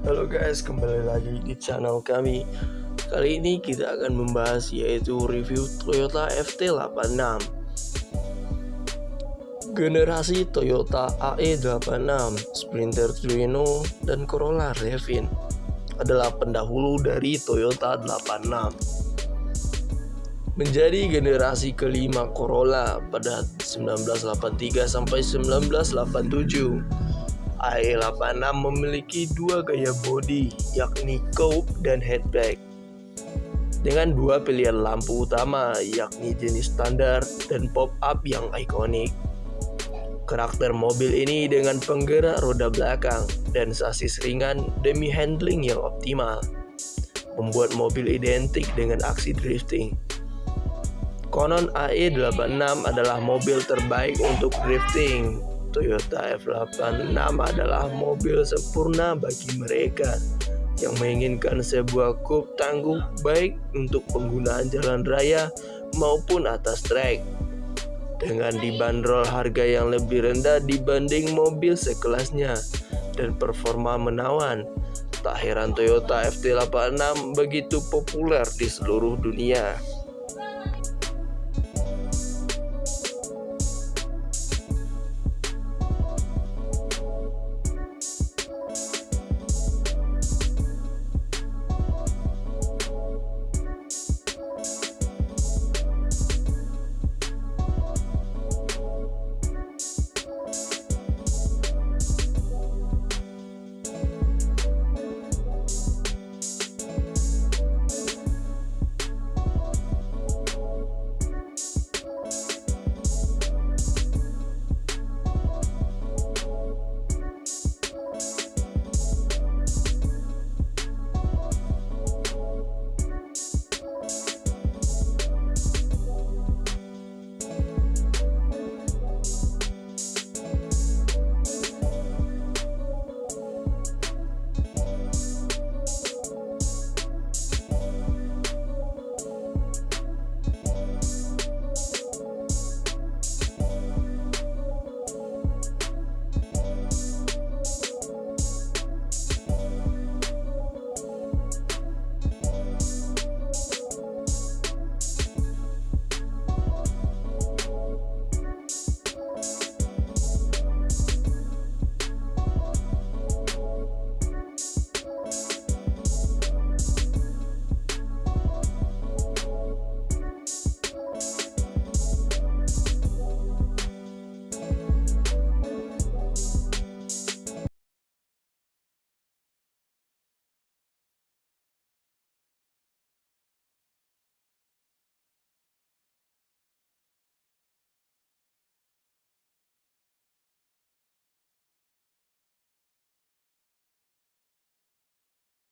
guys, kembali lagi di channel kami. Kali ini kita akan membahas yaitu review Toyota FT86 Generasi Toyota AE86, Sprinter Trueno, dan Corolla Revin adalah pendahulu dari Toyota 86 menjadi generasi kelima Corolla pada 1983 sampai 1987 AE86 memiliki dua gaya bodi, yakni coupe dan hatchback. Dengan dua pilihan lampu utama, yakni jenis standar dan pop-up yang ikonik. Karakter mobil ini dengan penggerak roda belakang dan sasis ringan demi handling yang optimal, membuat mobil identik dengan aksi drifting. Konon AE86 adalah mobil terbaik untuk drifting Toyota F86 adalah mobil sempurna bagi mereka yang menginginkan sebuah coupe tangguh baik untuk penggunaan jalan raya maupun atas trek. Dengan dibanderol harga yang lebih rendah dibanding mobil sekelasnya dan performa menawan, tak heran Toyota FT86 begitu populer di seluruh dunia.